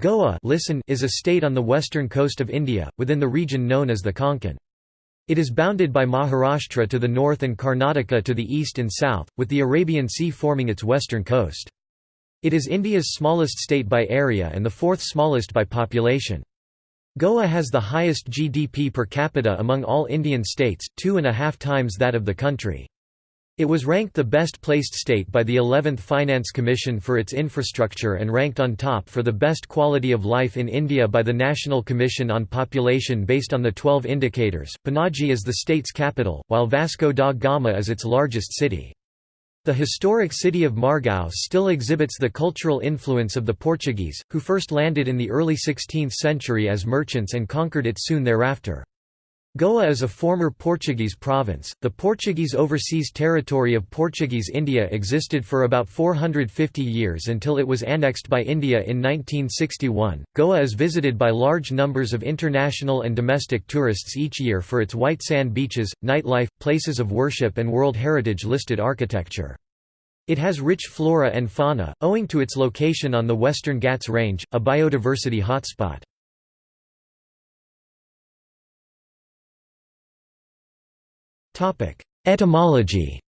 Goa listen is a state on the western coast of India, within the region known as the Konkan. It is bounded by Maharashtra to the north and Karnataka to the east and south, with the Arabian Sea forming its western coast. It is India's smallest state by area and the fourth smallest by population. Goa has the highest GDP per capita among all Indian states, two and a half times that of the country. It was ranked the best placed state by the 11th Finance Commission for its infrastructure and ranked on top for the best quality of life in India by the National Commission on Population based on the 12 indicators. Panaji is the state's capital, while Vasco da Gama is its largest city. The historic city of Margao still exhibits the cultural influence of the Portuguese, who first landed in the early 16th century as merchants and conquered it soon thereafter. Goa is a former Portuguese province. The Portuguese overseas territory of Portuguese India existed for about 450 years until it was annexed by India in 1961. Goa is visited by large numbers of international and domestic tourists each year for its white sand beaches, nightlife, places of worship, and World Heritage listed architecture. It has rich flora and fauna, owing to its location on the Western Ghats Range, a biodiversity hotspot. Etymology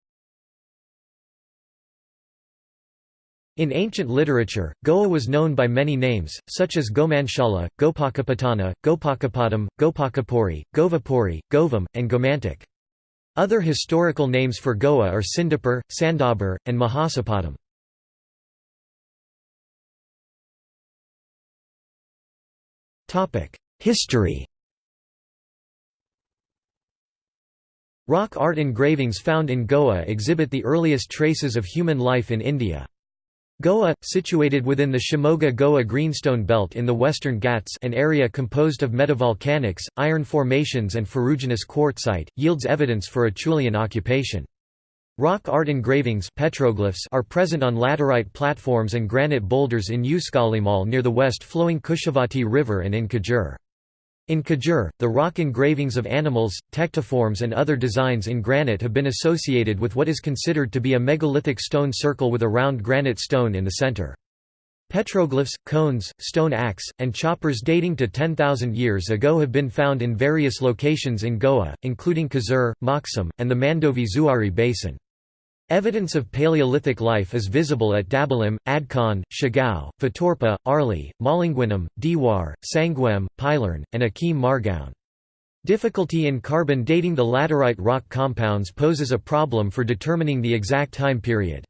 In ancient literature, Goa was known by many names, such as Gomanshala, Gopakapatana, Gopakapadam, Gopakapuri, Govapuri, Govam, and Gomantak. Other historical names for Goa are Sindapur, Sandabur, and Mahasapadam. History Rock art engravings found in Goa exhibit the earliest traces of human life in India. Goa, situated within the Shimoga-Goa Greenstone Belt in the Western Ghats an area composed of metavolcanics, iron formations and ferruginous quartzite, yields evidence for Acheulean occupation. Rock art engravings petroglyphs are present on laterite platforms and granite boulders in Usgalimal near the west-flowing Kushavati River and in Kazur. In Kazur, the rock engravings of animals, tectiforms and other designs in granite have been associated with what is considered to be a megalithic stone circle with a round granite stone in the center. Petroglyphs, cones, stone axe, and choppers dating to 10,000 years ago have been found in various locations in Goa, including Kazur, Moksum, and the Mandovi Zuari Basin. Evidence of Paleolithic life is visible at Dabolim, Adkon, Shigao, Fatorpa, Arli, Malinguinam, Diwar, Sanguem, Pilern, and Akim Margaon. Difficulty in carbon dating the laterite rock compounds poses a problem for determining the exact time period.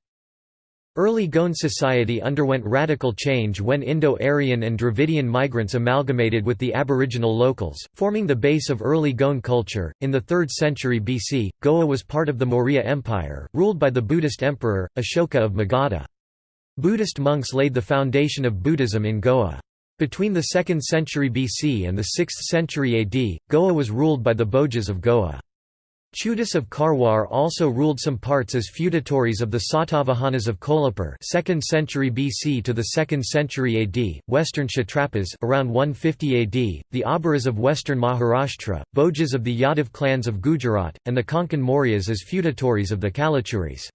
Early Goan society underwent radical change when Indo-Aryan and Dravidian migrants amalgamated with the aboriginal locals, forming the base of early Goan culture. In the 3rd century BC, Goa was part of the Maurya Empire, ruled by the Buddhist emperor, Ashoka of Magadha. Buddhist monks laid the foundation of Buddhism in Goa. Between the 2nd century BC and the 6th century AD, Goa was ruled by the Bhojas of Goa. Chudas of Karwar also ruled some parts as feudatories of the Satavahanas of Kolhapur 2nd century BC to the 2nd century AD, western Kshatrapas around 150 AD, the Abhiras of western Maharashtra, Bhojas of the Yadav clans of Gujarat, and the Konkan Mauryas as feudatories of the Kalachuris.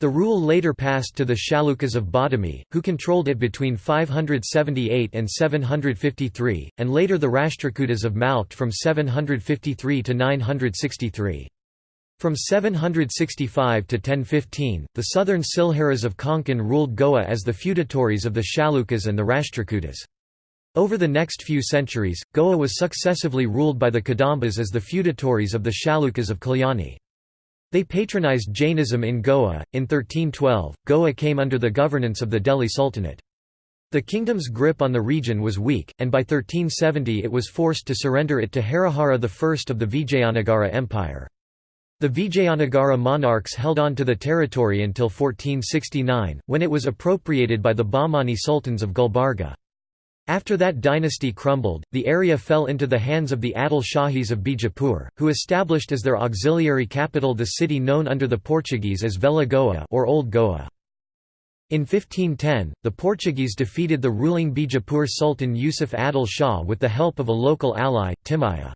The rule later passed to the Chalukyas of Badami, who controlled it between 578 and 753, and later the Rashtrakutas of Malkhed from 753 to 963. From 765 to 1015, the southern Silharas of Konkan ruled Goa as the feudatories of the Chalukyas and the Rashtrakutas. Over the next few centuries, Goa was successively ruled by the Kadambas as the feudatories of the Chalukyas of Kalyani. They patronized Jainism in Goa. In 1312, Goa came under the governance of the Delhi Sultanate. The kingdom's grip on the region was weak, and by 1370 it was forced to surrender it to Harihara I of the Vijayanagara Empire. The Vijayanagara monarchs held on to the territory until 1469, when it was appropriated by the Bahmani sultans of Gulbarga. After that dynasty crumbled, the area fell into the hands of the Adil Shahis of Bijapur, who established as their auxiliary capital the city known under the Portuguese as Velha Goa or Old Goa. In 1510, the Portuguese defeated the ruling Bijapur Sultan Yusuf Adil Shah with the help of a local ally, Timaya.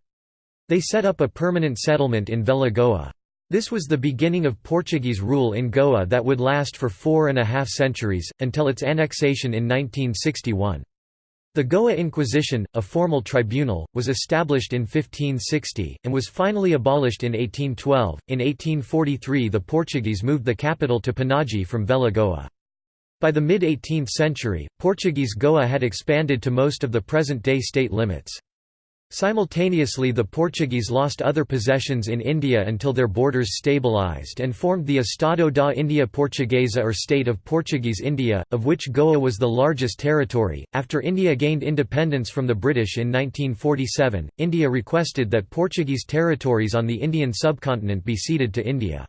They set up a permanent settlement in Velha Goa. This was the beginning of Portuguese rule in Goa that would last for four and a half centuries, until its annexation in 1961. The Goa Inquisition, a formal tribunal, was established in 1560, and was finally abolished in 1812. In 1843, the Portuguese moved the capital to Panaji from Velha Goa. By the mid 18th century, Portuguese Goa had expanded to most of the present day state limits. Simultaneously the Portuguese lost other possessions in India until their borders stabilized and formed the Estado da India Portuguesa or State of Portuguese India, of which Goa was the largest territory. After India gained independence from the British in 1947, India requested that Portuguese territories on the Indian subcontinent be ceded to India.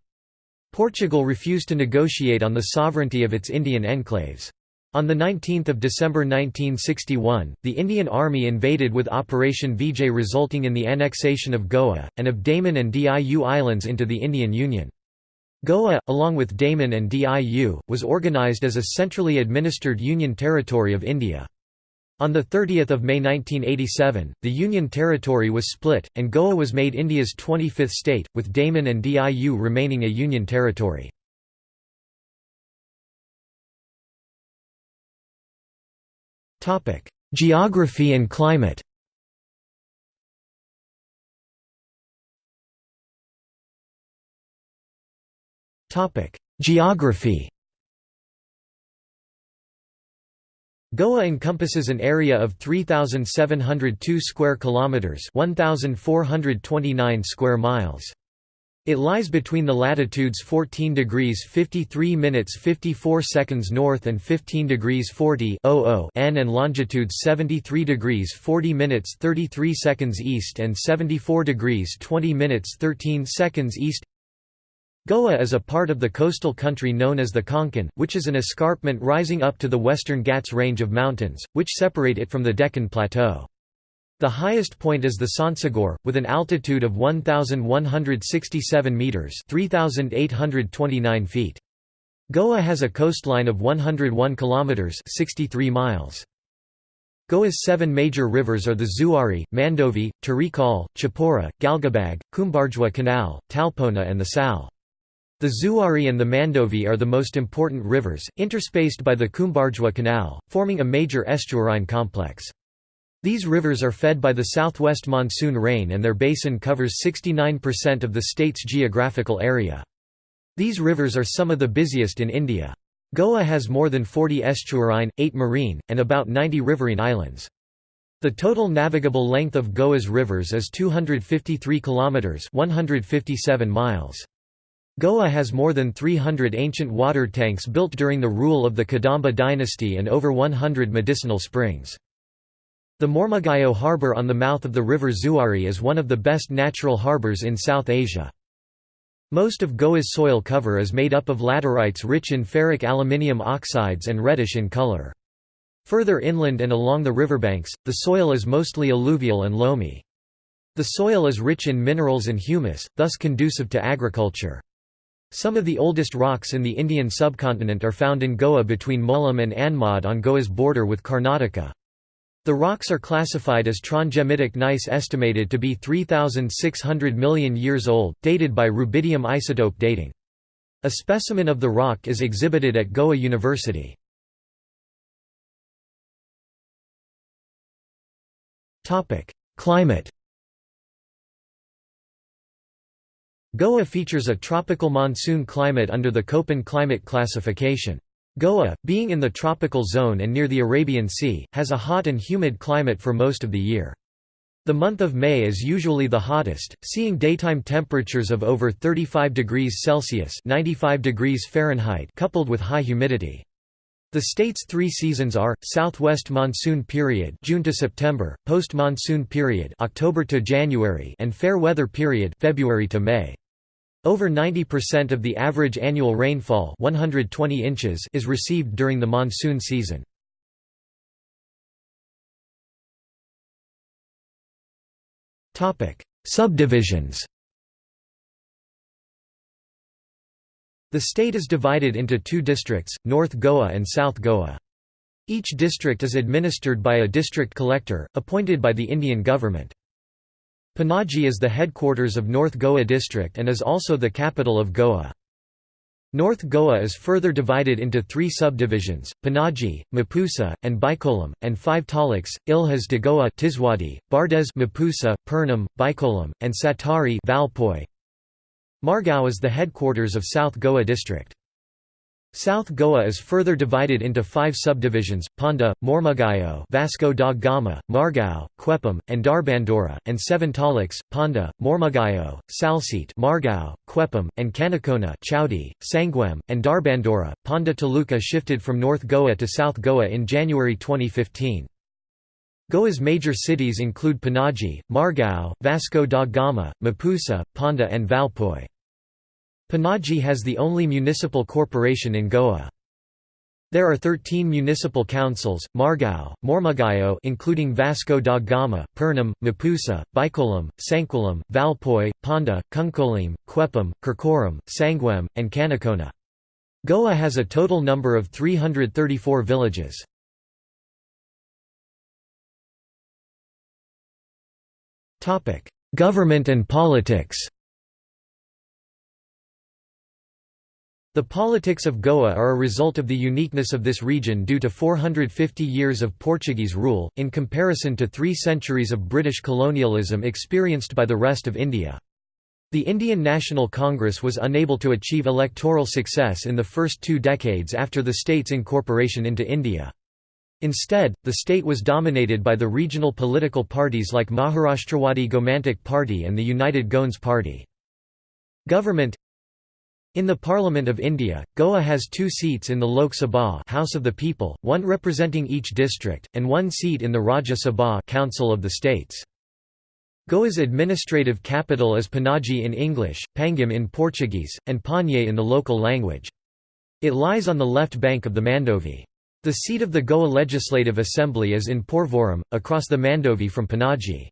Portugal refused to negotiate on the sovereignty of its Indian enclaves. On 19 December 1961, the Indian Army invaded with Operation Vijay resulting in the annexation of Goa, and of Daman and Diu Islands into the Indian Union. Goa, along with Daman and Diu, was organised as a centrally administered Union territory of India. On 30 May 1987, the Union territory was split, and Goa was made India's 25th state, with Daman and Diu remaining a Union territory. Geography and climate Topic: Geography Goa encompasses an area of 3702 square kilometers, 1429 square miles. It lies between the latitudes 14 degrees 53 minutes 54 seconds north and 15 degrees 40 n and longitudes 73 degrees 40 minutes 33 seconds east and 74 degrees 20 minutes 13 seconds east. Goa is a part of the coastal country known as the Konkan, which is an escarpment rising up to the western Ghats range of mountains, which separate it from the Deccan Plateau. The highest point is the Sonsogor, with an altitude of 1,167 metres 3,829 feet. Goa has a coastline of 101 kilometres 63 miles. Goa's seven major rivers are the Zuari, Mandovi, Tarikal, Chapora, Galgibag, Cumbarjua Canal, Talpona and the Sal. The Zuari and the Mandovi are the most important rivers, interspaced by the Cumbarjua Canal, forming a major estuarine complex. These rivers are fed by the southwest monsoon rain and their basin covers 69% of the state's geographical area. These rivers are some of the busiest in India. Goa has more than 40 estuarine, 8 marine, and about 90 riverine islands. The total navigable length of Goa's rivers is 253 kilometers, 157 miles. Goa has more than 300 ancient water tanks built during the rule of the Kadamba dynasty and over 100 medicinal springs. The Mormugao harbour on the mouth of the river Zuari is one of the best natural harbours in South Asia. Most of Goa's soil cover is made up of laterites rich in ferric aluminium oxides and reddish in color. Further inland and along the riverbanks, the soil is mostly alluvial and loamy. The soil is rich in minerals and humus, thus conducive to agriculture. Some of the oldest rocks in the Indian subcontinent are found in Goa between Molem and Anmod on Goa's border with Karnataka. The rocks are classified as trondhjemitic gneiss estimated to be 3,600 million years old, dated by rubidium isotope dating. A specimen of the rock is exhibited at Goa University. Climate Goa features a tropical monsoon climate under the Köppen climate classification. Goa, being in the tropical zone and near the Arabian Sea, has a hot and humid climate for most of the year. The month of May is usually the hottest, seeing daytime temperatures of over 35 degrees Celsius (95 degrees Fahrenheit) coupled with high humidity. The state's three seasons are: southwest monsoon period (June to September), post-monsoon period (October to January), and fair weather period (February to May). Over 90% of the average annual rainfall 120 inches is received during the monsoon season. Subdivisions The state is divided into two districts, North Goa and South Goa. Each district is administered by a district collector, appointed by the Indian government. Panaji is the headquarters of North Goa district and is also the capital of Goa. North Goa is further divided into three subdivisions, Panaji, Mapusa, and Bicholim, and five taluks, Ilhas de Goa Tiswadi, Bardez Mapusa, Pernem, Bicholim, and Satari Valpoi. Margao is the headquarters of South Goa district. South Goa is further divided into five subdivisions, Ponda, Mormugao Vasco da Gama, Margao, Quepem, and Dharbandora, and seven taluks, Ponda, Mormugao, Salsete Margao, Quepem, and Canacona Chowdi, Sanguem, and Dharbandora. Ponda Taluka shifted from North Goa to South Goa in January 2015. Goa's major cities include Panaji, Margao, Vasco da Gama, Mapusa, Ponda and Valpoi. Panaji has the only municipal corporation in Goa. There are 13 municipal councils, Margao, Mormugao including Vasco da Gama, Pernem, Mapusa, Bicholim, Sanquelim, Valpoi, Ponda, Cuncolim, Quepem, Kirkoram, Sanguem, and Canacona. Goa has a total number of 334 villages. Government and politics The politics of Goa are a result of the uniqueness of this region due to 450 years of Portuguese rule, in comparison to three centuries of British colonialism experienced by the rest of India. The Indian National Congress was unable to achieve electoral success in the first two decades after the state's incorporation into India. Instead, the state was dominated by the regional political parties like Maharashtrawadi Gomantak Party and the United Goans Party. Government in the Parliament of India, Goa has two seats in the Lok Sabha House of the People, one representing each district, and one seat in the Rajya Sabha Council of the States. Goa's administrative capital is Panaji in English, Pangim in Portuguese, and Panye in the local language. It lies on the left bank of the Mandovi. The seat of the Goa Legislative Assembly is in Porvorim, across the Mandovi from Panaji.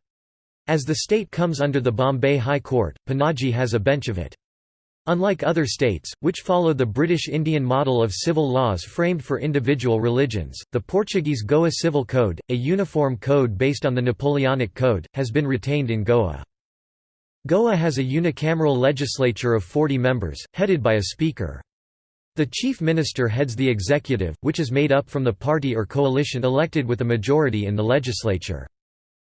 As the state comes under the Bombay High Court, Panaji has a bench of it. Unlike other states, which follow the British Indian model of civil laws framed for individual religions, the Portuguese Goa Civil Code, a uniform code based on the Napoleonic Code, has been retained in Goa. Goa has a unicameral legislature of 40 members, headed by a speaker. The chief minister heads the executive, which is made up from the party or coalition elected with a majority in the legislature.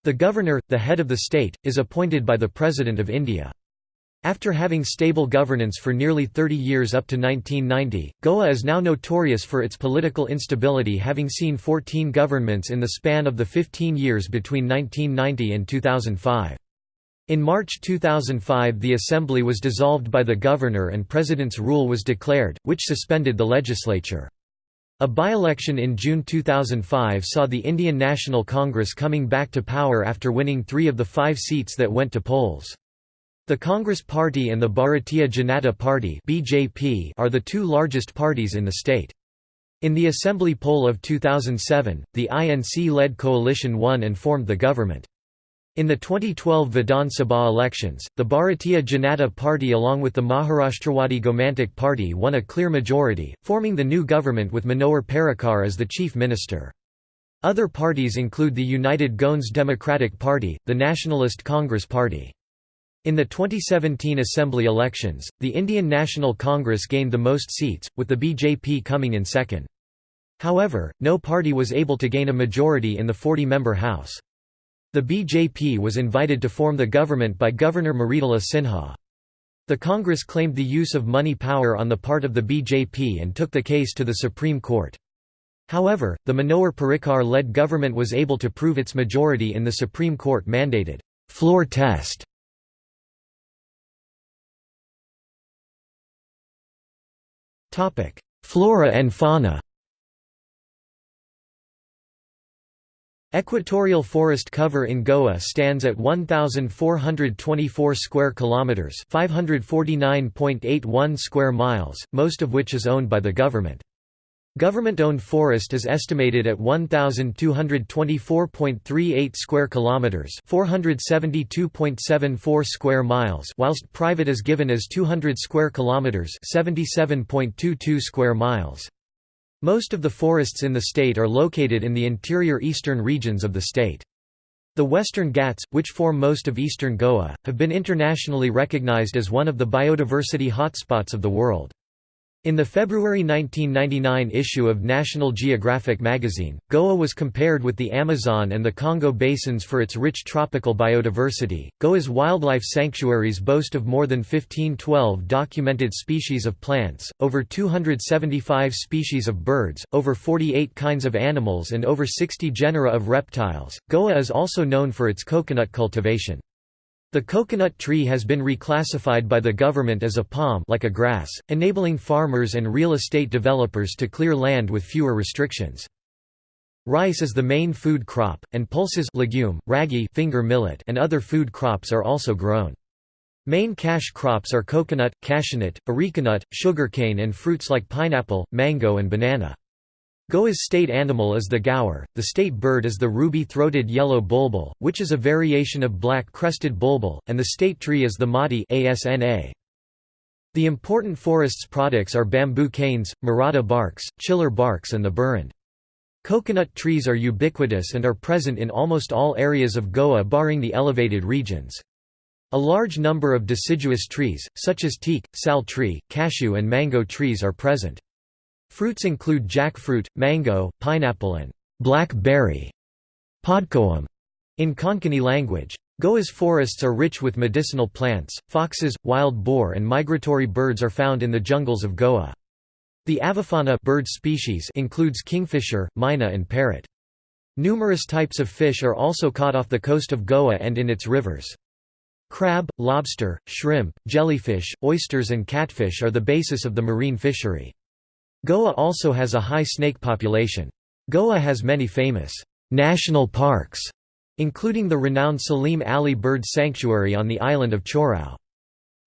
The governor, the head of the state, is appointed by the President of India. After having stable governance for nearly 30 years up to 1990, Goa is now notorious for its political instability having seen 14 governments in the span of the 15 years between 1990 and 2005. In March 2005 the assembly was dissolved by the governor and president's rule was declared, which suspended the legislature. A by-election in June 2005 saw the Indian National Congress coming back to power after winning three of the five seats that went to polls. The Congress Party and the Bharatiya Janata Party (BJP) are the two largest parties in the state. In the assembly poll of 2007, the INC-led coalition won and formed the government. In the 2012 Vidhan Sabha elections, the Bharatiya Janata Party along with the Maharashtrawadi Gomantak Party won a clear majority, forming the new government with Manohar Parrikar as the chief minister. Other parties include the United Goans Democratic Party, the Nationalist Congress Party. In the 2017 Assembly elections, the Indian National Congress gained the most seats, with the BJP coming in second. However, no party was able to gain a majority in the 40-member House. The BJP was invited to form the government by Governor Mridula Sinha. The Congress claimed the use of money power on the part of the BJP and took the case to the Supreme Court. However, the Manohar Parrikar-led government was able to prove its majority in the Supreme Court mandated floor test Flora and fauna Equatorial forest cover in Goa stands at 1424 square kilometers, 549.81 square miles, most of which is owned by the government. Government-owned forest is estimated at 1224.38 square kilometers, 472.74 square miles, whilst private is given as 200 square kilometers, 77.22 square miles. Most of the forests in the state are located in the interior eastern regions of the state. The Western Ghats, which form most of eastern Goa, have been internationally recognized as one of the biodiversity hotspots of the world. In the February 1999 issue of National Geographic magazine, Goa was compared with the Amazon and the Congo basins for its rich tropical biodiversity. Goa's wildlife sanctuaries boast of more than 1512 documented species of plants, over 275 species of birds, over 48 kinds of animals, and over 60 genera of reptiles. Goa is also known for its coconut cultivation. The coconut tree has been reclassified by the government as a palm like a grass, enabling farmers and real estate developers to clear land with fewer restrictions. Rice is the main food crop, and pulses legume, ragi finger millet and other food crops are also grown. Main cash crops are coconut, cashewnut, arecanut, sugarcane and fruits like pineapple, mango and banana. Goa's state animal is the gaur, the state bird is the ruby-throated yellow bulbul, which is a variation of black-crested bulbul, and the state tree is the mati asna. The important forest's products are bamboo canes, murata barks, chiller barks and the burund. Coconut trees are ubiquitous and are present in almost all areas of Goa barring the elevated regions. A large number of deciduous trees, such as teak, sal tree, cashew and mango trees are present. Fruits include jackfruit, mango, pineapple and black berry in Konkani language. Goa's forests are rich with medicinal plants, foxes, wild boar and migratory birds are found in the jungles of Goa. The avifauna bird species includes kingfisher, myna and parrot. Numerous types of fish are also caught off the coast of Goa and in its rivers. Crab, lobster, shrimp, jellyfish, oysters and catfish are the basis of the marine fishery. Goa also has a high snake population. Goa has many famous national parks, including the renowned Salim Ali Bird Sanctuary on the island of Chorao.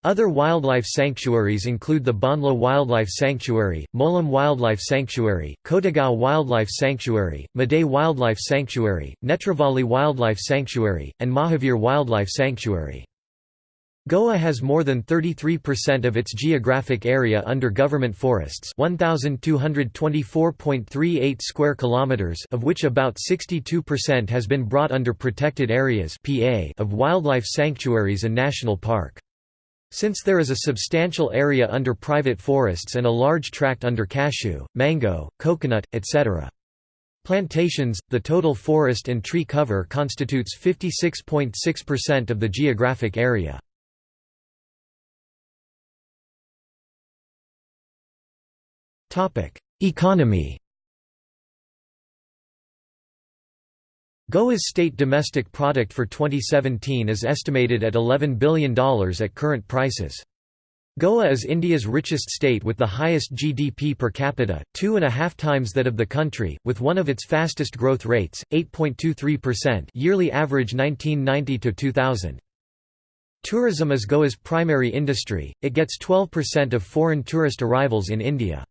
Other wildlife sanctuaries include the Bondla Wildlife Sanctuary, Molem Wildlife Sanctuary, Cotigao Wildlife Sanctuary, Maday Wildlife Sanctuary, Netravali Wildlife Sanctuary, and Mahavir Wildlife Sanctuary. Goa has more than 33% of its geographic area under government forests 1224.38 square kilometers of which about 62% has been brought under protected areas PA of wildlife sanctuaries and national park. Since there is a substantial area under private forests and a large tract under cashew, mango, coconut, etc. Plantations, the total forest and tree cover constitutes 56.6% of the geographic area. Economy Goa's state domestic product for 2017 is estimated at $11 billion at current prices. Goa is India's richest state with the highest GDP per capita, two and a half times that of the country, with one of its fastest growth rates, 8.23% yearly average 1990–2000. Tourism is Goa's primary industry, it gets 12% of foreign tourist arrivals in India.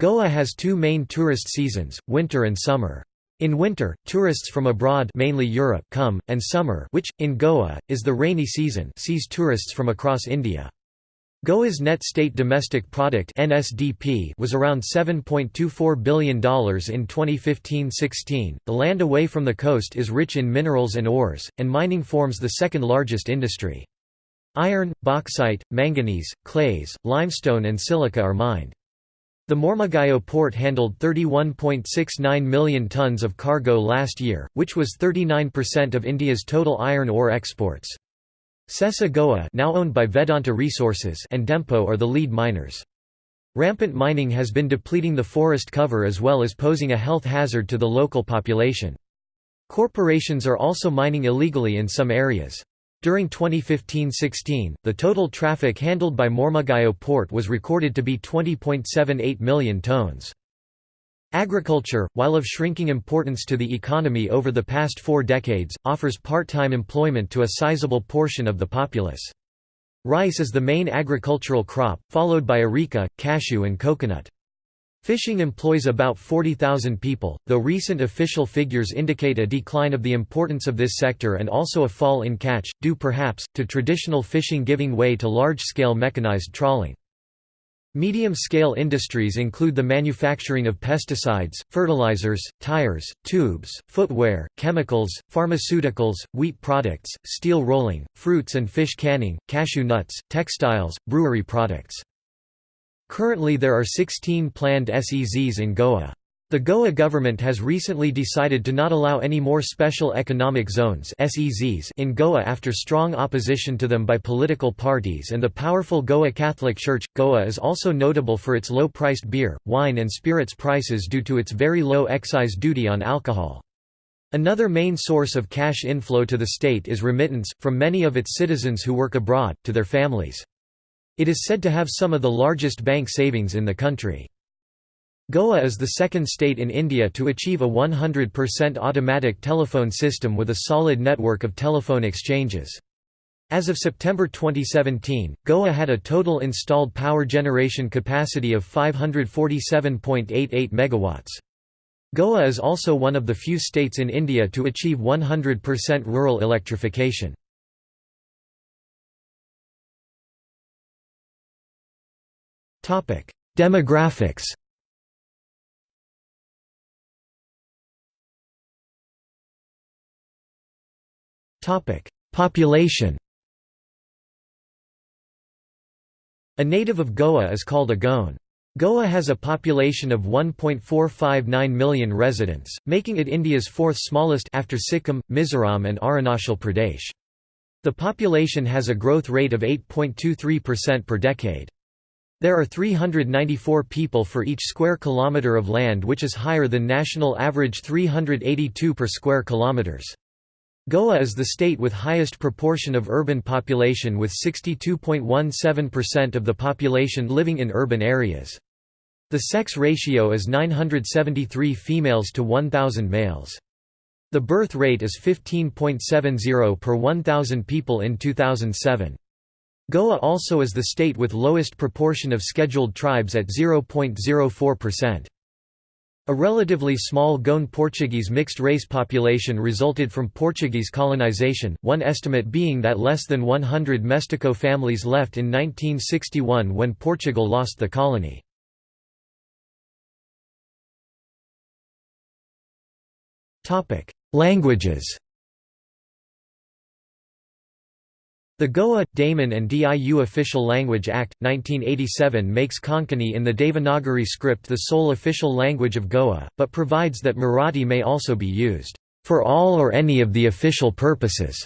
Goa has two main tourist seasons, winter and summer. In winter, tourists from abroad mainly Europe come, and summer which, in Goa, is the rainy season sees tourists from across India. Goa's net state domestic product (NSDP) was around $7.24 billion in 2015-16. The land away from the coast is rich in minerals and ores, and mining forms the second largest industry. Iron, bauxite, manganese, clays, limestone and silica are mined. The Mormugao port handled 31.69 million tons of cargo last year, which was 39% of India's total iron ore exports. Sesa Goa now owned by Vedanta Resources and Dempo are the lead miners. Rampant mining has been depleting the forest cover as well as posing a health hazard to the local population. Corporations are also mining illegally in some areas. During 2015–16, the total traffic handled by Mormugao port was recorded to be 20.78 million tonnes. Agriculture, while of shrinking importance to the economy over the past four decades, offers part-time employment to a sizable portion of the populace. Rice is the main agricultural crop, followed by areca, cashew and coconut. Fishing employs about 40,000 people, though recent official figures indicate a decline of the importance of this sector and also a fall in catch, due perhaps, to traditional fishing giving way to large-scale mechanized trawling. Medium-scale industries include the manufacturing of pesticides, fertilizers, tires, tubes, footwear, chemicals, pharmaceuticals, wheat products, steel rolling, fruits and fish canning, cashew nuts, textiles, brewery products. Currently there are 16 planned SEZs in Goa. The Goa government has recently decided to not allow any more special economic zones in Goa after strong opposition to them by political parties and the powerful Goa Catholic Church. Goa is also notable for its low-priced beer, wine and spirits prices due to its very low excise duty on alcohol. Another main source of cash inflow to the state is remittance, from many of its citizens who work abroad, to their families. It is said to have some of the largest bank savings in the country. Goa is the second state in India to achieve a 100% automatic telephone system with a solid network of telephone exchanges. As of September 2017, Goa had a total installed power generation capacity of 547.88 megawatts. Goa is also one of the few states in India to achieve 100% rural electrification. Demographics Population A native of Goa is called a Goan. Goa has a population of 1.459 million residents, making it India's fourth smallest after Sikkim, Mizoram and Arunachal Pradesh. The population has a growth rate of 8.23% per decade. There are 394 people for each square kilometre of land which is higher than national average 382 per square kilometres. Goa is the state with highest proportion of urban population with 62.17% of the population living in urban areas. The sex ratio is 973 females to 1,000 males. The birth rate is 15.70 per 1,000 people in 2007. Goa also is the state with lowest proportion of scheduled tribes at 0.04%. A relatively small Goan Portuguese mixed-race population resulted from Portuguese colonization, one estimate being that less than 100 Mestiço families left in 1961 when Portugal lost the colony. Languages The Goa, Daman and Diu Official Language Act, 1987 makes Konkani in the Devanagari script the sole official language of Goa, but provides that Marathi may also be used, "...for all or any of the official purposes."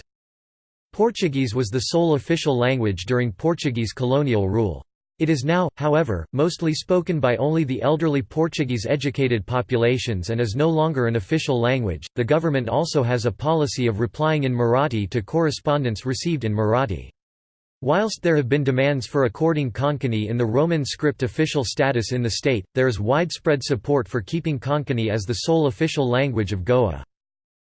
Portuguese was the sole official language during Portuguese colonial rule. It is now, however, mostly spoken by only the elderly Portuguese educated populations and is no longer an official language. The government also has a policy of replying in Marathi to correspondence received in Marathi. Whilst there have been demands for according Konkani in the Roman script official status in the state, there is widespread support for keeping Konkani as the sole official language of Goa.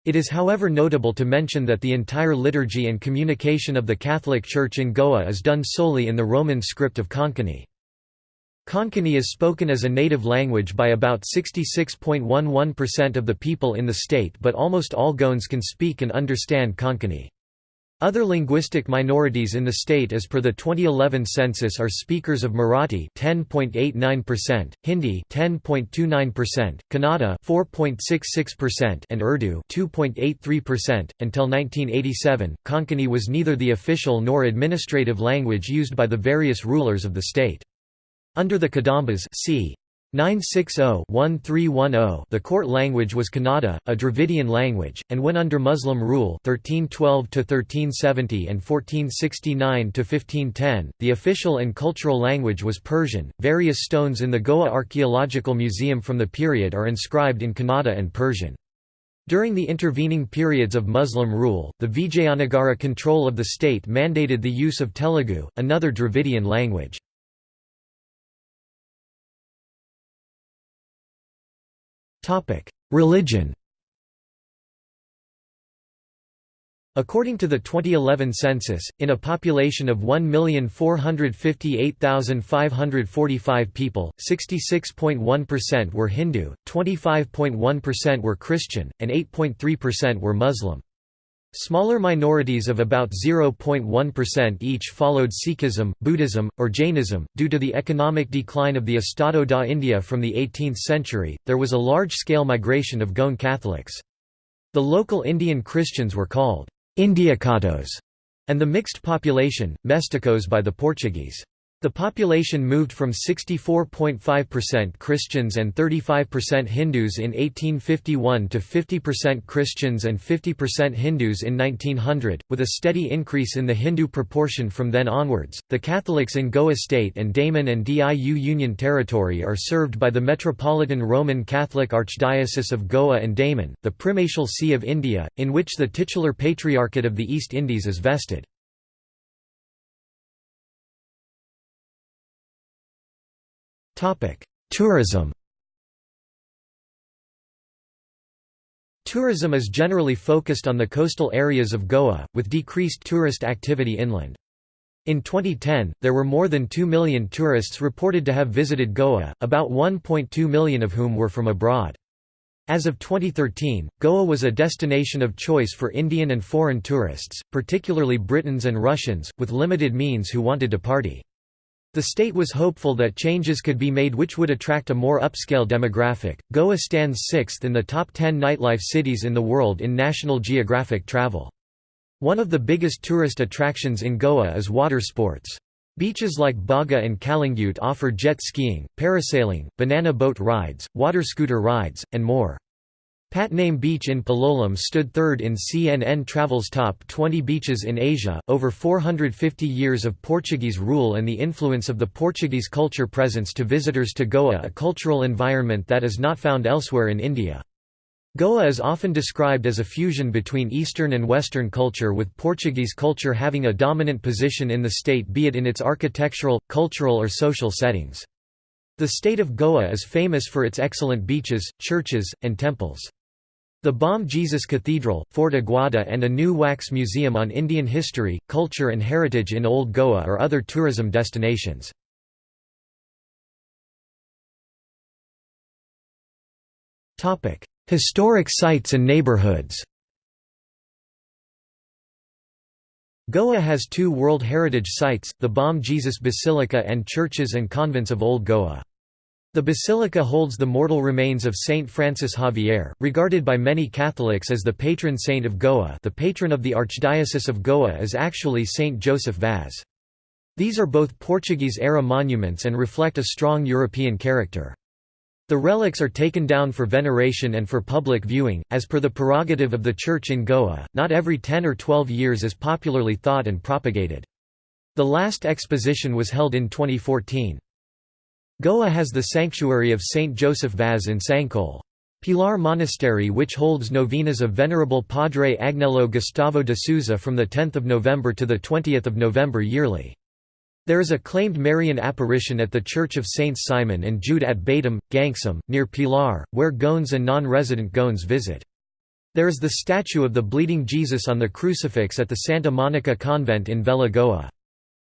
It is however notable to mention that the entire liturgy and communication of the Catholic Church in Goa is done solely in the Roman script of Konkani. Konkani is spoken as a native language by about 66.11% of the people in the state but almost all Goans can speak and understand Konkani. Other linguistic minorities in the state as per the 2011 census are speakers of Marathi 10.89%, Hindi 10.29%, Kannada 4.66% and Urdu 2.83%. Until 1987, Konkani was neither the official nor administrative language used by the various rulers of the state. Under the Kadambas c. 960-1310 The court language was Kannada, a Dravidian language, and when under Muslim rule 1312–1370 and 1469–1510, the official and cultural language was Persian. Various stones in the Goa Archaeological Museum from the period are inscribed in Kannada and Persian. During the intervening periods of Muslim rule, the Vijayanagara control of the state mandated the use of Telugu, another Dravidian language. Religion According to the 2011 census, in a population of 1,458,545 people, 66.1% were Hindu, 25.1% were Christian, and 8.3% were Muslim. Smaller minorities of about 0.1% each followed Sikhism, Buddhism, or Jainism. Due to the economic decline of the Estado da India from the 18th century, there was a large scale migration of Goan Catholics. The local Indian Christians were called Indiacatos, and the mixed population, Mesticos by the Portuguese. The population moved from 64.5% Christians and 35% Hindus in 1851 to 50% Christians and 50% Hindus in 1900, with a steady increase in the Hindu proportion from then onwards. The Catholics in Goa State and Daman and Diu Union Territory are served by the Metropolitan Roman Catholic Archdiocese of Goa and Daman, the primatial see of India, in which the titular Patriarchate of the East Indies is vested. Tourism Tourism is generally focused on the coastal areas of Goa, with decreased tourist activity inland. In 2010, there were more than 2 million tourists reported to have visited Goa, about 1.2 million of whom were from abroad. As of 2013, Goa was a destination of choice for Indian and foreign tourists, particularly Britons and Russians, with limited means who wanted to party. The state was hopeful that changes could be made which would attract a more upscale demographic. Goa stands sixth in the top 10 nightlife cities in the world in National Geographic travel. One of the biggest tourist attractions in Goa is water sports. Beaches like Baga and Calangute offer jet skiing, parasailing, banana boat rides, water scooter rides, and more. Patname Beach in Palolem stood third in CNN Travel's top 20 beaches in Asia. Over 450 years of Portuguese rule and the influence of the Portuguese culture presents to visitors to Goa a cultural environment that is not found elsewhere in India. Goa is often described as a fusion between Eastern and Western culture with Portuguese culture having a dominant position in the state be it in its architectural, cultural or social settings. The state of Goa is famous for its excellent beaches, churches, and temples. The Bom Jesus Cathedral, Fort Aguada and a new wax museum on Indian history, culture and heritage in Old Goa are other tourism destinations. Historic sites and neighborhoods Goa has two World Heritage Sites, the Bom Jesus Basilica and churches and convents of Old Goa. The basilica holds the mortal remains of Saint Francis Xavier, regarded by many Catholics as the patron saint of Goa the patron of the Archdiocese of Goa is actually Saint Joseph Vaz. These are both Portuguese-era monuments and reflect a strong European character. The relics are taken down for veneration and for public viewing, as per the prerogative of the Church in Goa, not every 10 or 12 years as popularly thought and propagated. The last exposition was held in 2014. Goa has the sanctuary of Saint Joseph Vaz in Sancoale. Pilar Monastery which holds novenas of Venerable Padre Agnello Gustavo de Souza from 10 November to 20 November yearly. There is a claimed Marian apparition at the Church of Saints Simon and Jude at Batam, Gangsam, near Pilar, where Goans and non-resident Goans visit. There is the statue of the Bleeding Jesus on the crucifix at the Santa Monica Convent in Velha Goa.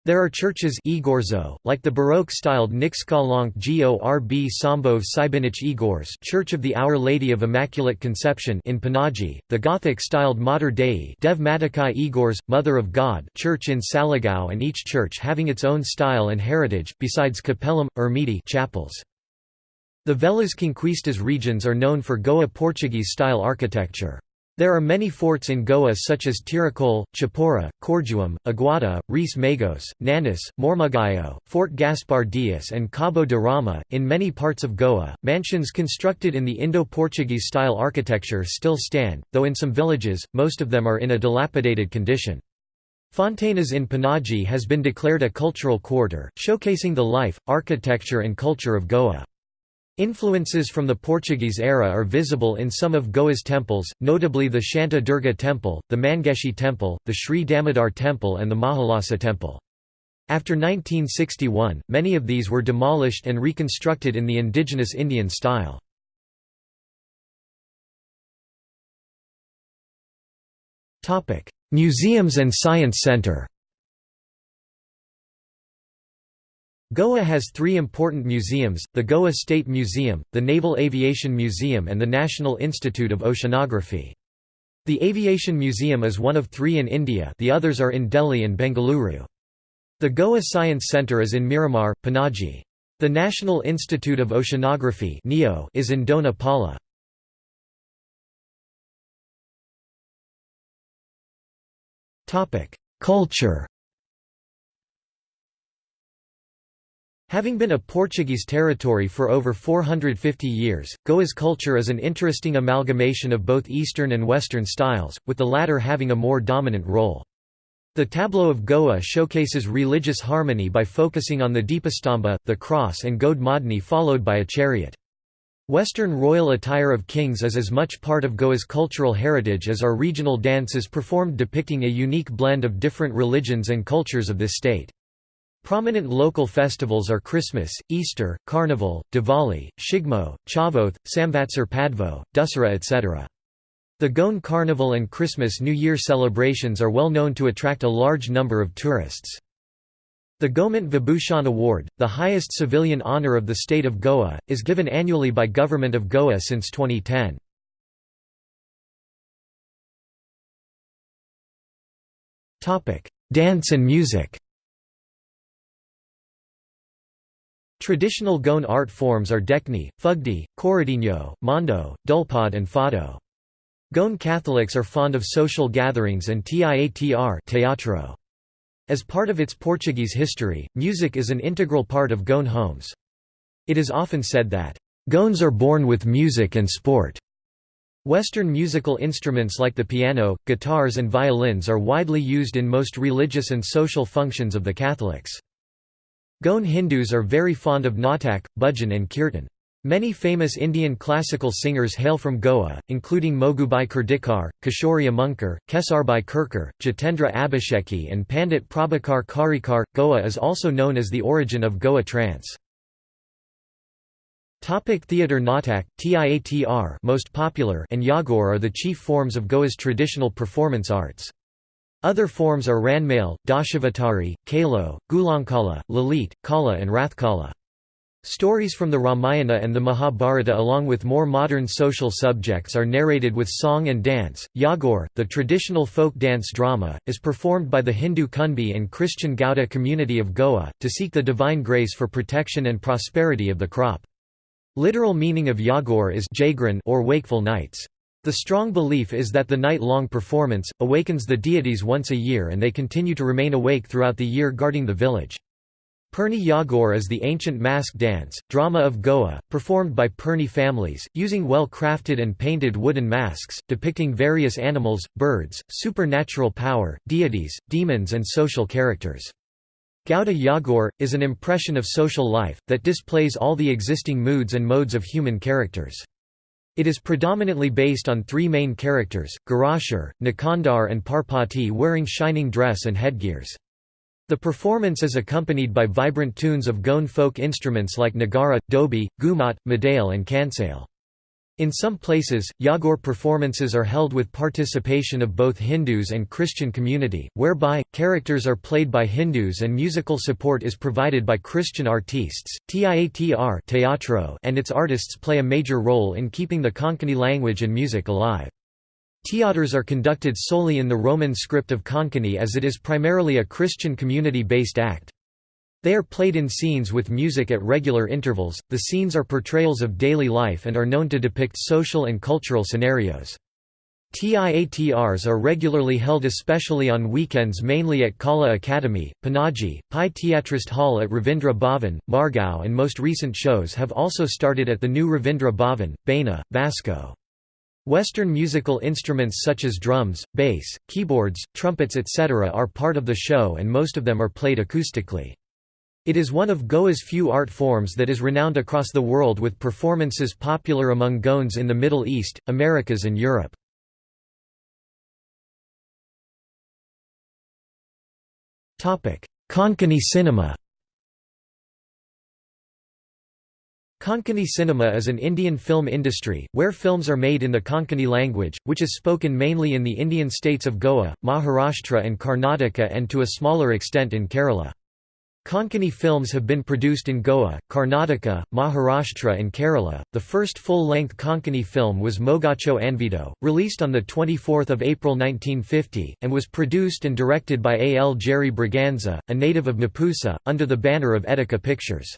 There are churches Igorzo, like the Baroque-styled Nixkalonk Gorb Sambov Sibinich Igors Church of the Our Lady of Immaculate Conception in Panaji, the Gothic-styled Mater Dei Dev Matakai Igors, Mother of God Church in Saligao and each church having its own style and heritage, besides capellum, ermiti chapels. The Velhas Conquistas regions are known for Goa Portuguese-style architecture. There are many forts in Goa such as Tiracol, Chapora, Corjuam, Aguada, Reis Magos, Nanis, Mormugao, Fort Gaspar Dias, and Cabo de Rama. In many parts of Goa, mansions constructed in the Indo Portuguese style architecture still stand, though in some villages, most of them are in a dilapidated condition. Fontainhas in Panaji has been declared a cultural quarter, showcasing the life, architecture, and culture of Goa. Influences from the Portuguese era are visible in some of Goa's temples, notably the Shanta Durga Temple, the Mangeshi Temple, the Sri Damodar Temple and the Mahalasa Temple. After 1961, many of these were demolished and reconstructed in the indigenous Indian style. Museums and Science Center Goa has three important museums, the Goa State Museum, the Naval Aviation Museum and the National Institute of Oceanography. The Aviation Museum is one of three in India the others are in Delhi and Bengaluru. The Goa Science Centre is in Miramar, Panaji. The National Institute of Oceanography is in Dona Paula. Culture Having been a Portuguese territory for over 450 years, Goa's culture is an interesting amalgamation of both Eastern and Western styles, with the latter having a more dominant role. The tableau of Goa showcases religious harmony by focusing on the Deepastamba, the cross and Gode followed by a chariot. Western royal attire of kings is as much part of Goa's cultural heritage as are regional dances performed depicting a unique blend of different religions and cultures of this state. Prominent local festivals are Christmas, Easter, Carnival, Diwali, Shigmo, Chavoth, Samvatsar Padvo, Dussehra etc. The Goan Carnival and Christmas New Year celebrations are well known to attract a large number of tourists. The Gomant Vibhushan Award, the highest civilian honour of the state of Goa, is given annually by Government of Goa since 2010. Dance and music Traditional Goan art forms are Dekhni, Fugdi, Corridinho, Mondo, Dulpad and Fado. Goan Catholics are fond of social gatherings and tiatr teatro. As part of its Portuguese history, music is an integral part of Goan homes. It is often said that, "...Goans are born with music and sport." Western musical instruments like the piano, guitars and violins are widely used in most religious and social functions of the Catholics. Goan Hindus are very fond of Natak, Bhajan and Kirtan. Many famous Indian classical singers hail from Goa, including Mogubai Kurdikar, Kishori Amonkar, Kesarbai Kerkar, Jitendra Abhisheki and Pandit Prabhakar Karekar. Goa is also known as the origin of Goa trance. Topic theatre Natak, Tiatr most popular and Yagor are the chief forms of Goa's traditional performance arts. Other forms are Ranmail, Dashavatari, Kalo, Gulankala, Lalit, Kala and Rathkala. Stories from the Ramayana and the Mahabharata along with more modern social subjects are narrated with song and dance. Yagor, the traditional folk dance drama, is performed by the Hindu Kunbi and Christian Gauda community of Goa, to seek the divine grace for protection and prosperity of the crop. Literal meaning of Yagor is or wakeful nights. The strong belief is that the night-long performance, awakens the deities once a year and they continue to remain awake throughout the year guarding the village. Perni Yagor is the ancient mask dance, drama of Goa, performed by Perni families, using well-crafted and painted wooden masks, depicting various animals, birds, supernatural power, deities, demons and social characters. Gauda Yagor, is an impression of social life, that displays all the existing moods and modes of human characters. It is predominantly based on three main characters, Garashar, Nikandar and Parpati wearing shining dress and headgears. The performance is accompanied by vibrant tunes of Goan folk instruments like Nagara, Dobi, Gumat, Madale and Kansale. In some places, Yagor performances are held with participation of both Hindus and Christian community, whereby, characters are played by Hindus and musical support is provided by Christian artistes. Tiatr teatro and its artists play a major role in keeping the Konkani language and music alive. Theatres are conducted solely in the Roman script of Konkani as it is primarily a Christian community-based act. They are played in scenes with music at regular intervals. The scenes are portrayals of daily life and are known to depict social and cultural scenarios. TIATRs are regularly held especially on weekends mainly at Kala Academy, Panaji, Pai Tiatrist Hall at Ravindra Bhavan, Margao and most recent shows have also started at the new Ravindra Bhavan, Baina, Vasco. Western musical instruments such as drums, bass, keyboards, trumpets etc. are part of the show and most of them are played acoustically. It is one of Goa's few art forms that is renowned across the world with performances popular among Goans in the Middle East, Americas and Europe. Konkani cinema Konkani cinema is an Indian film industry, where films are made in the Konkani language, which is spoken mainly in the Indian states of Goa, Maharashtra and Karnataka and to a smaller extent in Kerala. Konkani films have been produced in Goa, Karnataka, Maharashtra and Kerala. The first full-length Konkani film was Mogacho Anvido, released on 24 April 1950, and was produced and directed by A. L. Jerry Braganza, a native of Mapusa, under the banner of Etika Pictures.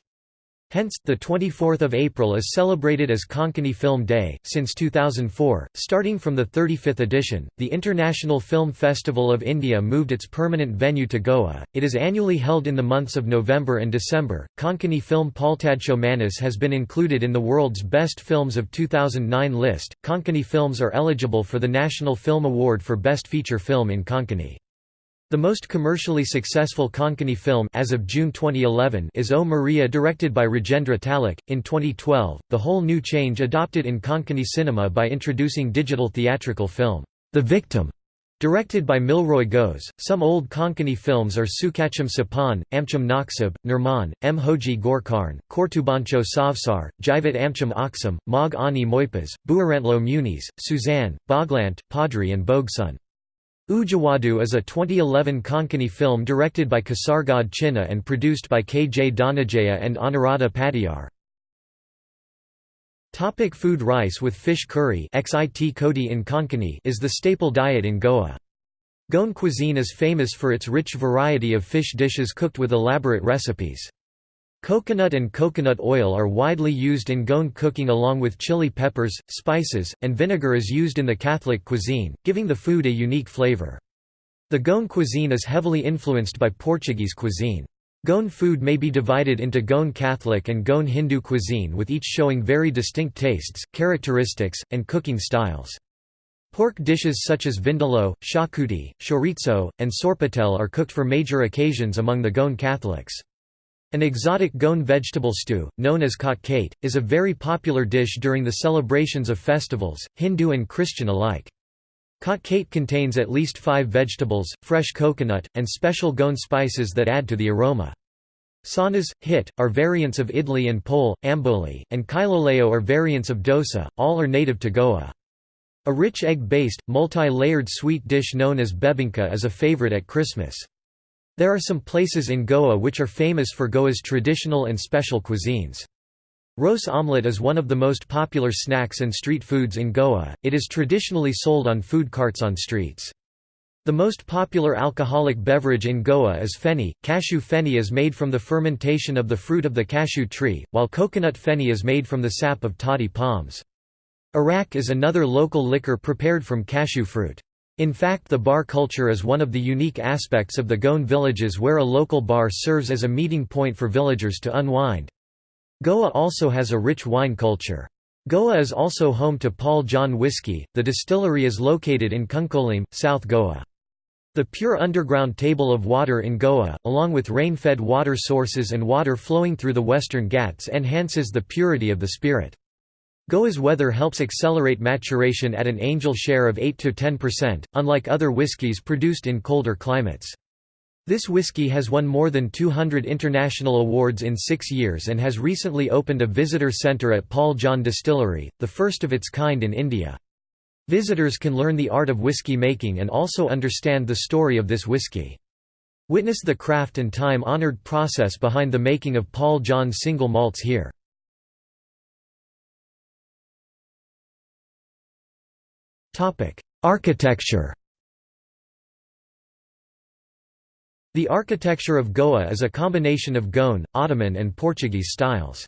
Hence, the 24th of April is celebrated as Konkani Film Day. Since 2004, starting from the 35th edition, the International Film Festival of India moved its permanent venue to Goa. It is annually held in the months of November and December. Konkani film Paltadacho Munis has been included in the world's best films of 2009 list. Konkani films are eligible for the National Film Award for Best Feature Film in Konkani. The most commercially successful Konkani film as of June 2011 is O Maria directed by Rajendra Talak. In 2012, the whole new change adopted in Konkani cinema by introducing digital theatrical film, The Victim, directed by Milroy Goes. Some old Konkani films are Sukacham Sapan, Amcham Naksab, Nirman, M. Hoji Gorkarn, Kortubancho Savsar, Jivat Amcham Aksam, Mog Ani Moipas, Buarantlo Muniz, Suzanne, Boglant, Padri and Bogsun. Ujawadu is a 2011 Konkani film directed by Kasargod Chinna and produced by K. J. Dhananjaya and Anuradha Padiyar. Topic food Rice with fish curry XIT Kodi in Konkani is the staple diet in Goa. Goan cuisine is famous for its rich variety of fish dishes cooked with elaborate recipes. Coconut and coconut oil are widely used in Goan cooking along with chili peppers, spices, and vinegar is used in the Catholic cuisine, giving the food a unique flavor. The Goan cuisine is heavily influenced by Portuguese cuisine. Goan food may be divided into Goan Catholic and Goan Hindu cuisine with each showing very distinct tastes, characteristics, and cooking styles. Pork dishes such as vindaloo, shakuti, chorizo, and sorpatel are cooked for major occasions among the Goan Catholics. An exotic Goan vegetable stew, known as kotkhate, is a very popular dish during the celebrations of festivals, Hindu and Christian alike. Kotkhate contains at least five vegetables, fresh coconut, and special Goan spices that add to the aroma. Sanas, hit, are variants of idli and pole, amboli, and kailoleo are variants of dosa, all are native to Goa. A rich egg-based, multi-layered sweet dish known as bebinca is a favorite at Christmas. There are some places in Goa which are famous for Goa's traditional and special cuisines. Rose omelette is one of the most popular snacks and street foods in Goa, it is traditionally sold on food carts on streets. The most popular alcoholic beverage in Goa is feni. Cashew feni is made from the fermentation of the fruit of the cashew tree, while coconut feni is made from the sap of toddy palms. Arak is another local liquor prepared from cashew fruit. In fact the bar culture is one of the unique aspects of the Goan villages where a local bar serves as a meeting point for villagers to unwind. Goa also has a rich wine culture. Goa is also home to Paul John Whiskey, the distillery is located in Cuncolim, South Goa. The pure underground table of water in Goa, along with rain-fed water sources and water flowing through the Western Ghats enhances the purity of the spirit. Goa's weather helps accelerate maturation at an angel share of 8–10%, unlike other whiskies produced in colder climates. This whiskey has won more than 200 international awards in six years and has recently opened a visitor centre at Paul John Distillery, the first of its kind in India. Visitors can learn the art of whiskey making and also understand the story of this whiskey. Witness the craft and time-honoured process behind the making of Paul John single malts here. Architecture The architecture of Goa is a combination of Goan, Ottoman and Portuguese styles.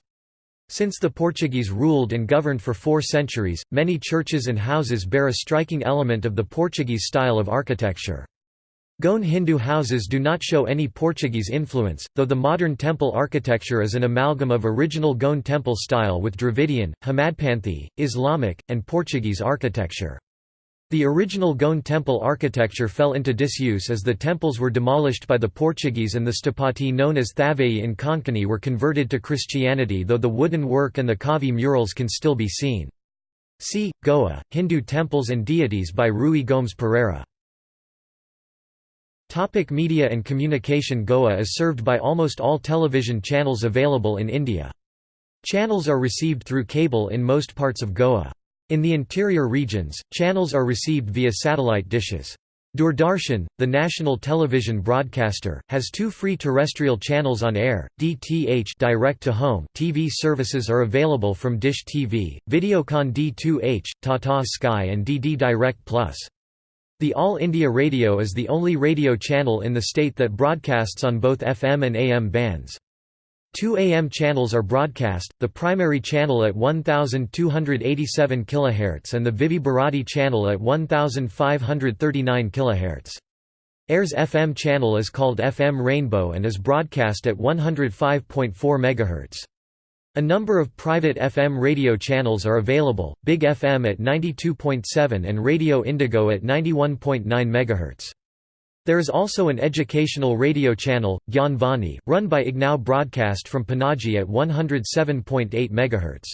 Since the Portuguese ruled and governed for four centuries, many churches and houses bear a striking element of the Portuguese style of architecture. Goan Hindu houses do not show any Portuguese influence, though the modern temple architecture is an amalgam of original Goan temple style with Dravidian, Hemadpanthi, Islamic, and Portuguese architecture. The original Goan temple architecture fell into disuse as the temples were demolished by the Portuguese and the stapati known as Thavai in Konkani were converted to Christianity though the wooden work and the Kavi murals can still be seen. See, Goa, Hindu temples and deities by Rui Gomes Pereira. Topic media and communication Goa is served by almost all television channels available in India. Channels are received through cable in most parts of Goa. In the interior regions, channels are received via satellite dishes. Doordarshan, the national television broadcaster, has two free terrestrial channels on air, DTH direct to home TV services are available from Dish TV, Videocon D2H, Tata Sky and DD Direct Plus. The All India Radio is the only radio channel in the state that broadcasts on both FM and AM bands. Two AM channels are broadcast, the primary channel at 1287 kHz and the Vividh Bharati channel at 1539 kHz. AIR's FM channel is called FM Rainbow and is broadcast at 105.4 MHz. A number of private FM radio channels are available, Big FM at 92.7 and Radio Indigo at 91.9 MHz. There is also an educational radio channel, Gyan Vani, run by IGNOU Broadcast from Panaji at 107.8 MHz.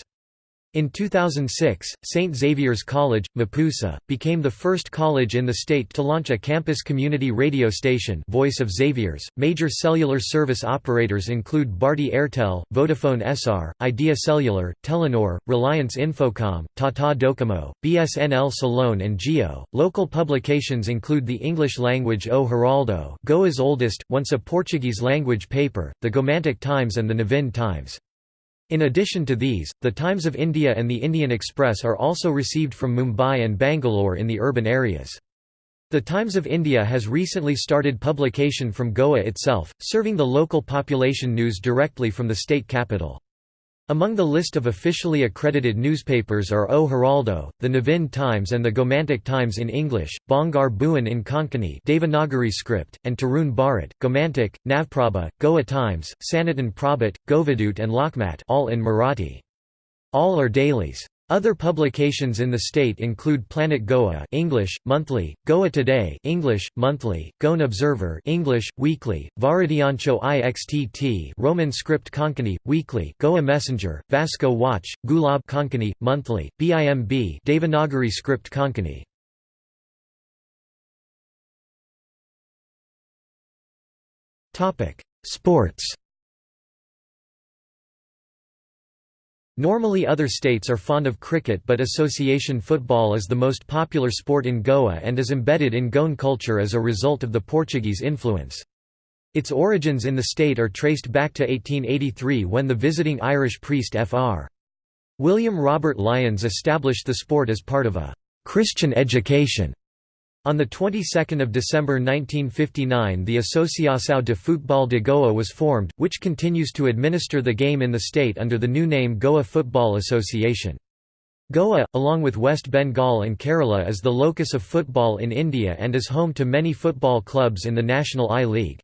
In 2006, St. Xavier's College, Mapusa, became the first college in the state to launch a campus community radio station Voice of Xavier's. Major cellular service operators include Bharti Airtel, Vodafone Essar, Idea Cellular, Telenor, Reliance Infocom, Tata Docomo, BSNL CellOne and Jio. Local publications include the English language O Heraldo, Goa's oldest, once a Portuguese language paper, the Gomantak Times and the Navhind Times. In addition to these, the Times of India and the Indian Express are also received from Mumbai and Bangalore in the urban areas. The Times of India has recently started publication from Goa itself, serving the local population news directly from the state capital. Among the list of officially accredited newspapers are O Heraldo, the Navhind Times and the Gomantak Times in English, Bongar Bhuvan in Konkani Devanagari script, and Tarun Bharat, Gomantak, Navprabha, Goa Times, Sanatan Prabhat, Govadut and Lokmat all in Marathi. All are dailies. Other publications in the state include Planet Goa English, monthly, Goa Today English, monthly, Goan Observer English, weekly, Varadyancho Ixtt Roman script Konkani, weekly, Goa Messenger, Vasco Watch, Gulab Konkani, monthly, BIMB Devanagari script Konkani. Sports Normally other states are fond of cricket but association football is the most popular sport in Goa and is embedded in Goan culture as a result of the Portuguese influence. Its origins in the state are traced back to 1883 when the visiting Irish priest Fr. William Robert Lyons established the sport as part of a «Christian education» On the 22nd of December 1959 the Associação de Futebol de Goa was formed, which continues to administer the game in the state under the new name Goa Football Association. Goa, along with West Bengal and Kerala is the locus of football in India and is home to many football clubs in the National I-League.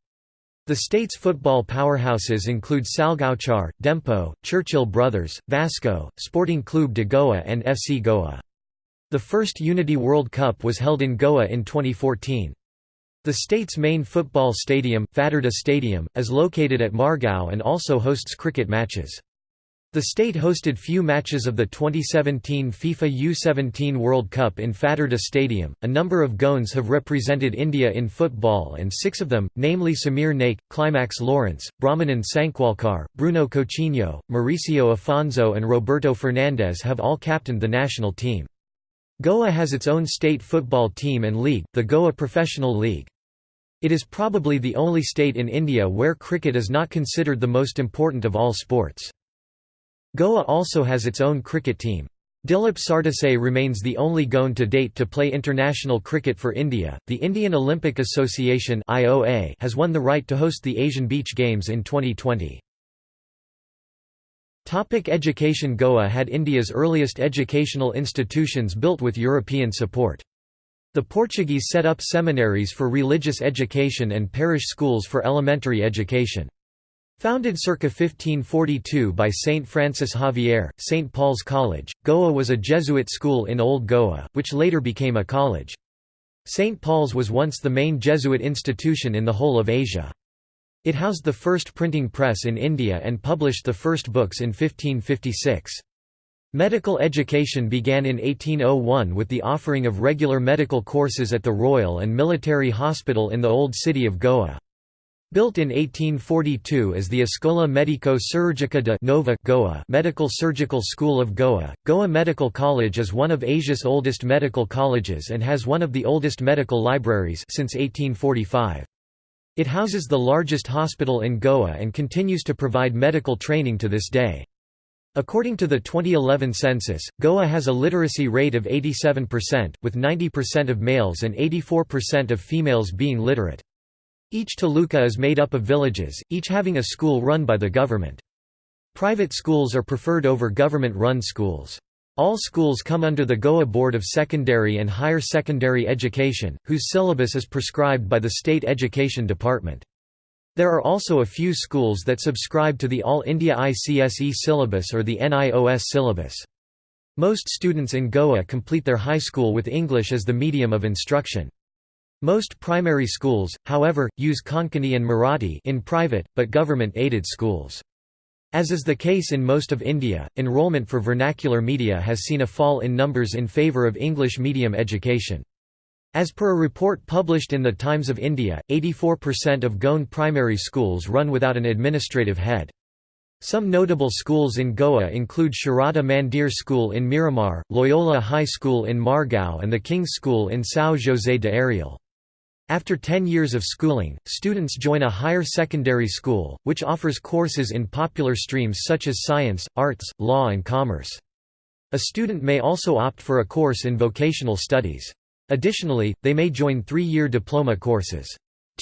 The state's football powerhouses include Salgaocar, Dempo, Churchill Brothers, Vasco, Sporting Clube de Goa and FC Goa. The first Unity World Cup was held in Goa in 2014. The state's main football stadium, Fatarda Stadium, is located at Margao and also hosts cricket matches. The state hosted few matches of the 2017 FIFA U17 World Cup in Fatarda Stadium. A number of Goans have represented India in football, and six of them, namely Samir Naik, Climax Lawrence, Brahmanand Sankhwalkar, Bruno Coutinho, Mauricio Afonso, and Roberto Fernandes, have all captained the national team. Goa has its own state football team and league, the Goa Professional League. It is probably the only state in India where cricket is not considered the most important of all sports. Goa also has its own cricket team. Dilip Sardesai remains the only Goan to date to play international cricket for India. The Indian Olympic Association (IOA) has won the right to host the Asian Beach Games in 2020. Topic education Goa had India's earliest educational institutions built with European support. The Portuguese set up seminaries for religious education and parish schools for elementary education. Founded circa 1542 by Saint Francis Xavier, St. Paul's College, Goa was a Jesuit school in Old Goa, which later became a college. St. Paul's was once the main Jesuit institution in the whole of Asia. It housed the first printing press in India and published the first books in 1556. Medical education began in 1801 with the offering of regular medical courses at the Royal and Military Hospital in the Old City of Goa. Built in 1842 as the Escola Medico Surgica de Nova Goa Medical Surgical School of Goa, Goa Medical College is one of Asia's oldest medical colleges and has one of the oldest medical libraries since 1845. It houses the largest hospital in Goa and continues to provide medical training to this day. According to the 2011 census, Goa has a literacy rate of 87%, with 90% of males and 84% of females being literate. Each taluka is made up of villages, each having a school run by the government. Private schools are preferred over government-run schools. All schools come under the Goa Board of Secondary and Higher Secondary Education, whose syllabus is prescribed by the State Education Department. There are also a few schools that subscribe to the All India ICSE syllabus or the NIOS syllabus. Most students in Goa complete their high school with English as the medium of instruction. Most primary schools, however, use Konkani and Marathi in private, but government-aided schools. As is the case in most of India, enrollment for vernacular media has seen a fall in numbers in favour of English medium education. As per a report published in the Times of India, 84% of Goan primary schools run without an administrative head. Some notable schools in Goa include Sharada Mandir School in Miramar, Loyola High School in Margao and the King's School in São José de Areal. After 10 years of schooling, students join a higher secondary school, which offers courses in popular streams such as science, arts, law and commerce. A student may also opt for a course in vocational studies. Additionally, they may join three-year diploma courses.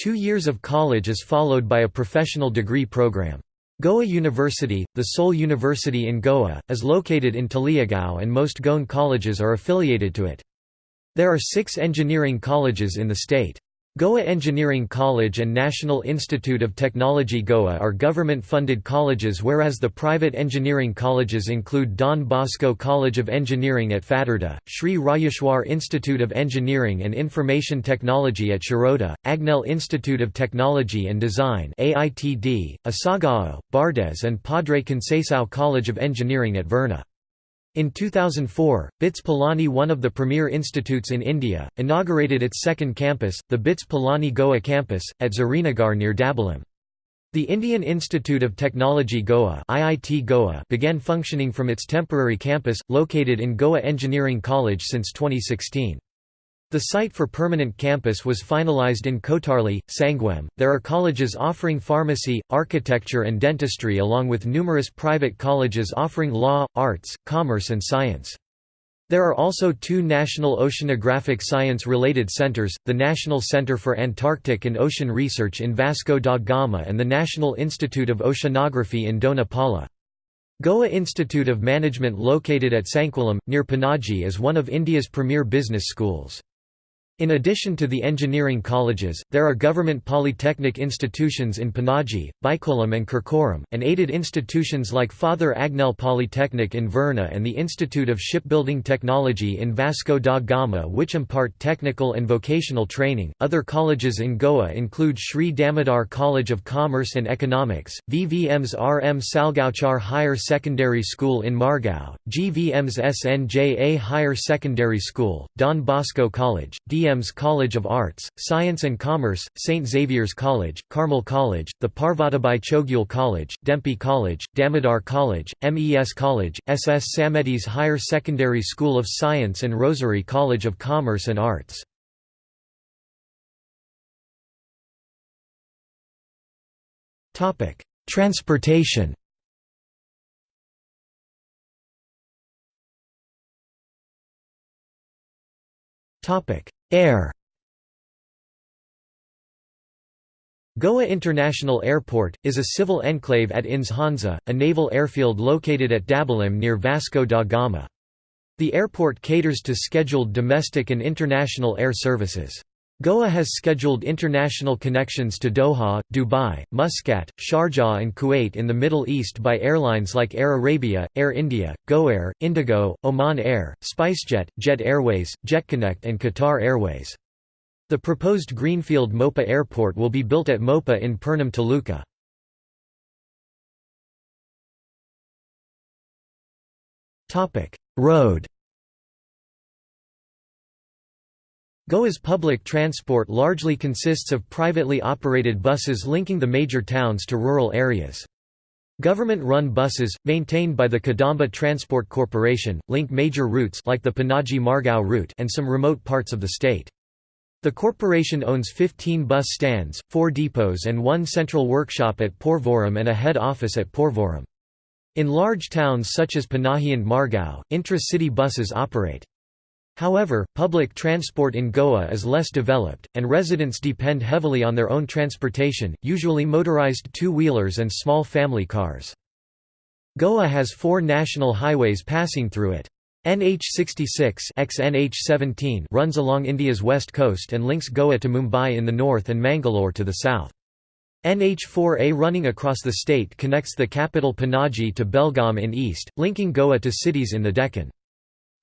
Two years of college is followed by a professional degree program. Goa University, the sole university in Goa, is located in Taleigao and most Goan colleges are affiliated to it. There are six engineering colleges in the state. Goa Engineering College and National Institute of Technology Goa are government-funded colleges whereas the private engineering colleges include Don Bosco College of Engineering at Fatarda, Sri Rayeshwar Institute of Engineering and Information Technology at Shiroda, Agnel Institute of Technology and Design AITD, Asagao, Bardez and Padre Conceição College of Engineering at Verna. In 2004, BITS Pilani one of the premier institutes in India, inaugurated its second campus, the BITS Pilani Goa campus, at Zuarinagar near Dabolim. The Indian Institute of Technology Goa, IIT Goa began functioning from its temporary campus, located in Goa Engineering College since 2016. The site for permanent campus was finalized in Kotarli, Sanguem. There are colleges offering pharmacy, architecture, and dentistry, along with numerous private colleges offering law, arts, commerce, and science. There are also two national oceanographic science-related centers, the National Center for Antarctic and Ocean Research in Vasco da Gama and the National Institute of Oceanography in Dona Paula. Goa Institute of Management located at Sanquelim, near Panaji is one of India's premier business schools. In addition to the engineering colleges, there are government polytechnic institutions in Panaji, Bicholim and Curchorem, and aided institutions like Father Agnel Polytechnic in Verna and the Institute of Shipbuilding Technology in Vasco da Gama which impart technical and vocational training. Other colleges in Goa include Sri Damodar College of Commerce and Economics, VVM's RM Salgaocar Higher Secondary School in Margao, GVM's SNJA Higher Secondary School, Don Bosco College, D DM's College of Arts, Science and Commerce, St. Xavier's College, Carmel College, the Parvatibai Chowgule College, Dempo College, Damodar College, MES College, SS Sametis Higher Secondary School of Science and Rosary College of Commerce and Arts. Transportation Topic: Air Goa International Airport, is a civil enclave at INS Hansa, a naval airfield located at Dabolim near Vasco da Gama. The airport caters to scheduled domestic and international air services. Goa has scheduled international connections to Doha, Dubai, Muscat, Sharjah and Kuwait in the Middle East by airlines like Air Arabia, Air India, GoAir, Indigo, Oman Air, SpiceJet, Jet Airways, JetConnect and Qatar Airways. The proposed Greenfield Mopa Airport will be built at Mopa in Pernem Taluka. Road Goa's public transport largely consists of privately operated buses linking the major towns to rural areas. Government-run buses, maintained by the Kadamba Transport Corporation, link major routes like the Panaji-Margao route and some remote parts of the state. The corporation owns 15 bus stands, 4 depots and one central workshop at Porvorim and a head office at Porvorim. In large towns such as Panaji and Margao, intra-city buses operate. However, public transport in Goa is less developed, and residents depend heavily on their own transportation, usually motorized two-wheelers and small family cars. Goa has four national highways passing through it. NH66 XNH17 runs along India's west coast and links Goa to Mumbai in the north and Mangalore to the south. NH4A running across the state connects the capital Panaji to Belgaum in east, linking Goa to cities in the Deccan.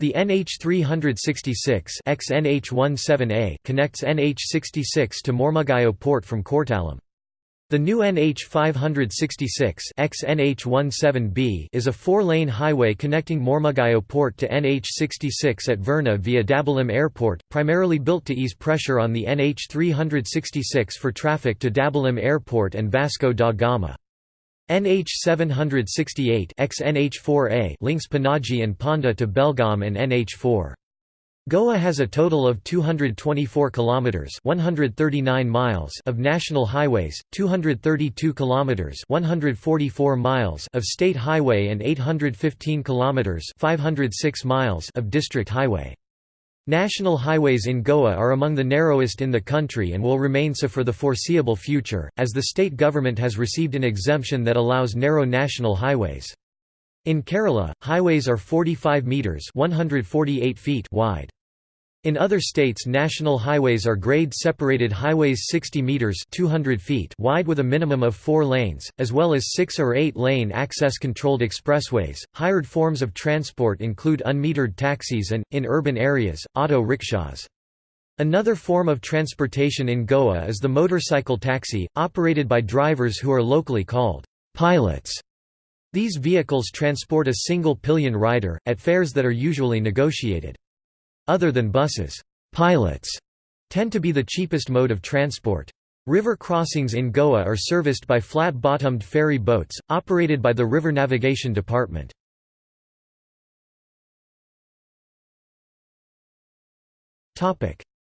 The NH366 XNH17A connects NH66 to Mormugao port from Cortalim. The new NH566 XNH17B is a four-lane highway connecting Mormugao port to NH66 at Verna via Dabolim Airport, primarily built to ease pressure on the NH366 for traffic to Dabolim Airport and Vasco da Gama. NH768 XNH4A links Panaji and Ponda to Belgaum and NH4. Goa has a total of 224 kilometers, 139 miles of national highways, 232 kilometers, 144 miles of state highway and 815 kilometers, 506 miles of district highway. National highways in Goa are among the narrowest in the country and will remain so for the foreseeable future, as the state government has received an exemption that allows narrow national highways. In Kerala, highways are 45 metres 148 feet wide. In other states national highways are grade-separated highways 60 meters 200 feet wide with a minimum of 4 lanes, as well as 6 or 8-lane access-controlled expressways. Hired forms of transport include unmetered taxis and in urban areas, auto rickshaws. Another form of transportation in Goa is the motorcycle taxi, operated by drivers who are locally called pilots. These vehicles transport a single pillion rider, at fares that are usually negotiated. Other than buses, pilots tend to be the cheapest mode of transport. River crossings in Goa are serviced by flat-bottomed ferry boats, operated by the River Navigation Department.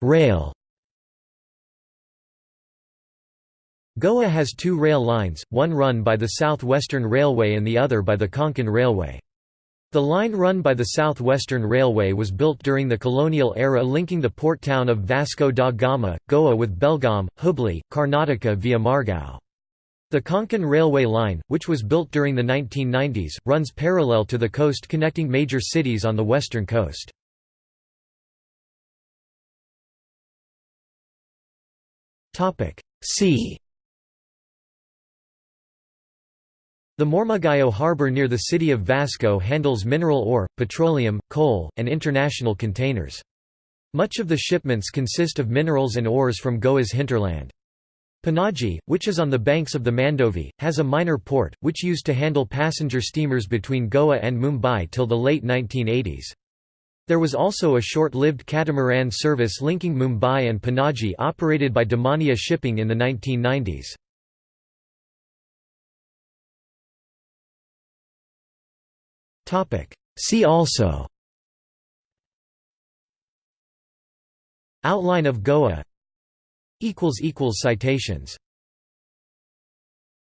Rail Goa has two rail lines, one run by the South Western Railway and the other by the Konkan Railway. The line run by the South Western Railway was built during the colonial era linking the port town of Vasco da Gama, Goa with Belgaum, Hubli, Karnataka via Margao. The Konkan Railway Line, which was built during the 1990s, runs parallel to the coast connecting major cities on the western coast. See The Mormugao harbor near the city of Vasco handles mineral ore, petroleum, coal, and international containers. Much of the shipments consist of minerals and ores from Goa's hinterland. Panaji, which is on the banks of the Mandovi, has a minor port, which used to handle passenger steamers between Goa and Mumbai till the late 1980s. There was also a short-lived catamaran service linking Mumbai and Panaji operated by Damania Shipping in the 1990s. See also. Outline of Goa. Citations